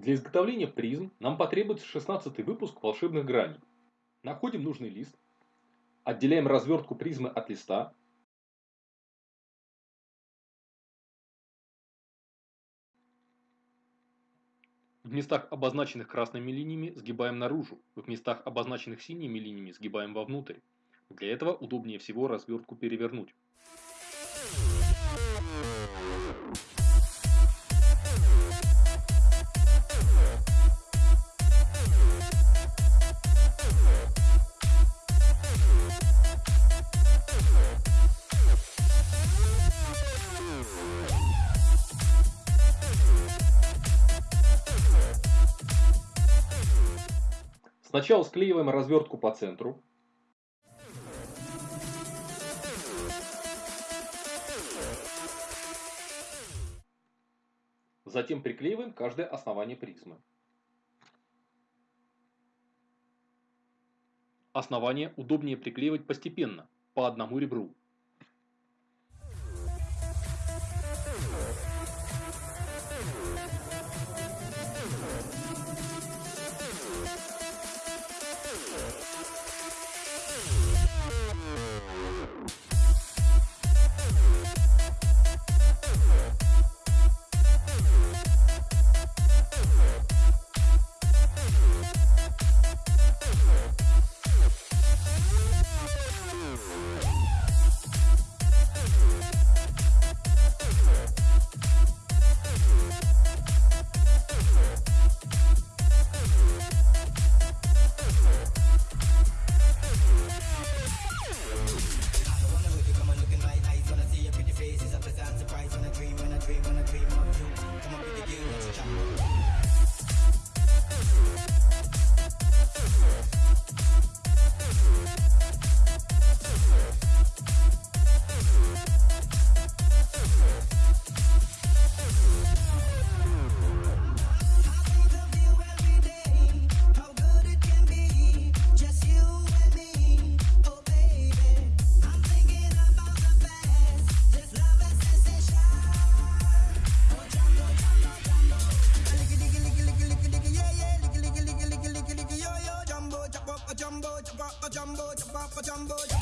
Для изготовления призм нам потребуется 16 выпуск волшебных граней. Находим нужный лист, отделяем развертку призмы от листа, В местах, обозначенных красными линиями, сгибаем наружу, в местах, обозначенных синими линиями, сгибаем вовнутрь. Для этого удобнее всего развертку перевернуть. Сначала склеиваем развертку по центру. Затем приклеиваем каждое основание призмы. Основание удобнее приклеивать постепенно, по одному ребру. Jumbo, jumbo, jumbo, jumbo.